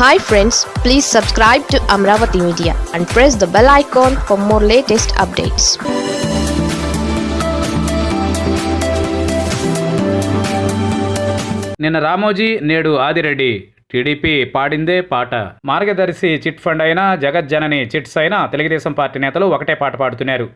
Hi friends please subscribe to Amaravati media and press the bell icon for more latest updates నిన్న రామోజీ నేడు Adireddy. TDP పాడిందే పాట. మార్గదర్శి chit fund అయినా జగజ్జనని chits అయినా Telugu Desam party నేతలు ఒకటే పాట పాడుతున్నారు.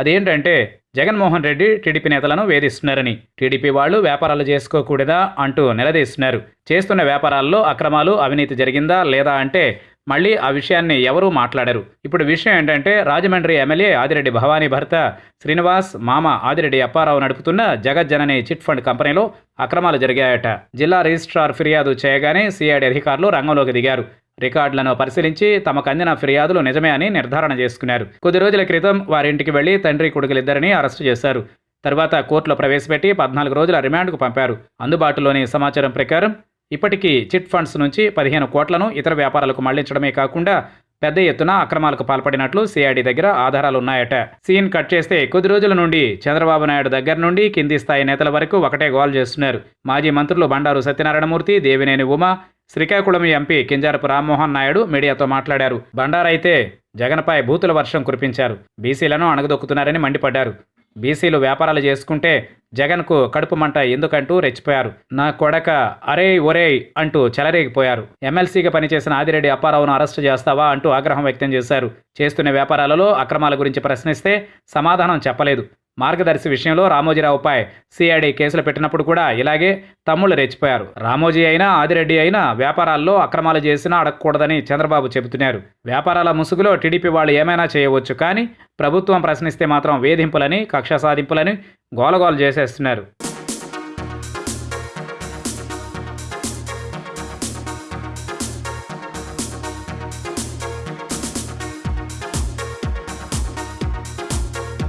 అదేంటంటే జగన్మోహన్ రెడ్డి టీడీపీ నేతలను వేధిస్తున్నారని టీడీపీ వాళ్ళు వ్యాపారాలు చేసుకోకూడదా అంటూ నిలదీస్తున్నారు. చేస్తున్న వ్యాపారాల్లో అక్రమాలు అవినీతి జరిగిందా లేదా అంటే మళ్ళీ ఆ విషయాన్ని ఎవరూ మాట్లాడరు. ఇప్పుడు విషయం ఏంటంటే రాజమండ్రి ఎమ్మెల్యే ఆదిరెడ్డి భవానీ భర్త శ్రీనివాస్ మామ ఆదిరెడ్డి అప్పారావు నడుపుతున్న జగజ్జనని చిట్ ఫండ్ కంపెనీలో అక్రమాలు జరిగాయట. జిల్లా రిజిస్ట్రార్ ఫిర్యాదు చేయగానే సిఐడి అధికారులు రంగంలోకి దిగారు. రికార్డులను పరిశీలించి తమకు అందిన ఫిర్యాదులు నిజమే అని నిర్ధారణ చేసుకున్నారు. కొద్ది రోజుల క్రితం వారింటికి వెళ్ళి తండ్రి కొడుకులిద్దరిని అరెస్టు చేశారు. తర్వాత కోర్టులో ప్రవేశపెట్టి పద్నాలుగు రోజుల రిమాండ్కు పంపారు. అందుబాటులోని సమాచారం ప్రకారం ఇప్పటికీ చిట్ ఫండ్స్ నుంచి పదిహేను కోట్లను ఇతర వ్యాపారాలకు మళ్ళించడమే కాకుండా పెద్ద ఎత్తున అక్రమాలకు పాల్పడినట్లు సిఐడి దగ్గర ఆధారాలు ఉన్నాయట. సీన్ కట్ చేస్తే కొద్ది రోజుల నుండి చంద్రబాబు నాయుడు దగ్గర నుండి కింది స్థాయి నేతల వరకు ఒకటే గోల్ చేస్తున్నారు. మాజీ మంత్రులు బండారు సత్యనారాయణమూర్తి దేవినేని ఉమ శ్రీకాకుళం ఎంపీ కింజారపు రామ్మోహన్ నాయుడు మీడియాతో మాట్లాడారు. బండారైతే జగన్పై భూతుల వర్షం కురిపించారు. బీసీలను అణగదొక్కుతున్నారని మండిపడ్డారు. బీసీలు వ్యాపారాలు చేసుకుంటే జగన్కు కడుపు మంట ఎందుకంటూ రెచ్చిపోయారు. నా కొడక అరే ఒరేయ్ అంటూ చెలరేగిపోయారు. ఎమ్మెల్సీగా పనిచేసిన ఆదిరెడ్డి అప్పారావును అరెస్టు చేస్తావా అంటూ ఆగ్రహం వ్యక్తం చేశారు. చేస్తున్న వ్యాపారాలలో అక్రమాల గురించి ప్రశ్నిస్తే సమాధానం చెప్పలేదు. మార్గదర్శి విషయంలో రామోజీరావుపై సిఐడి కేసులు పెట్టినప్పుడు కూడా ఇలాగే తమ్ముళ్ళు రెచ్చిపోయారు. రామోజీ అయినా ఆదిరెడ్డి అయినా వ్యాపారాల్లో అక్రమాలు చేసినా అడగకూడదని చంద్రబాబు చెబుతున్నారు. వ్యాపారాల ముసుగులో టీడీపీ వాళ్ళు ఏమైనా చేయవచ్చు కానీ ప్రభుత్వం ప్రశ్నిస్తే మాత్రం వేధింపులని కక్ష సాధింపులని గోలగోలు చేసేస్తున్నారు.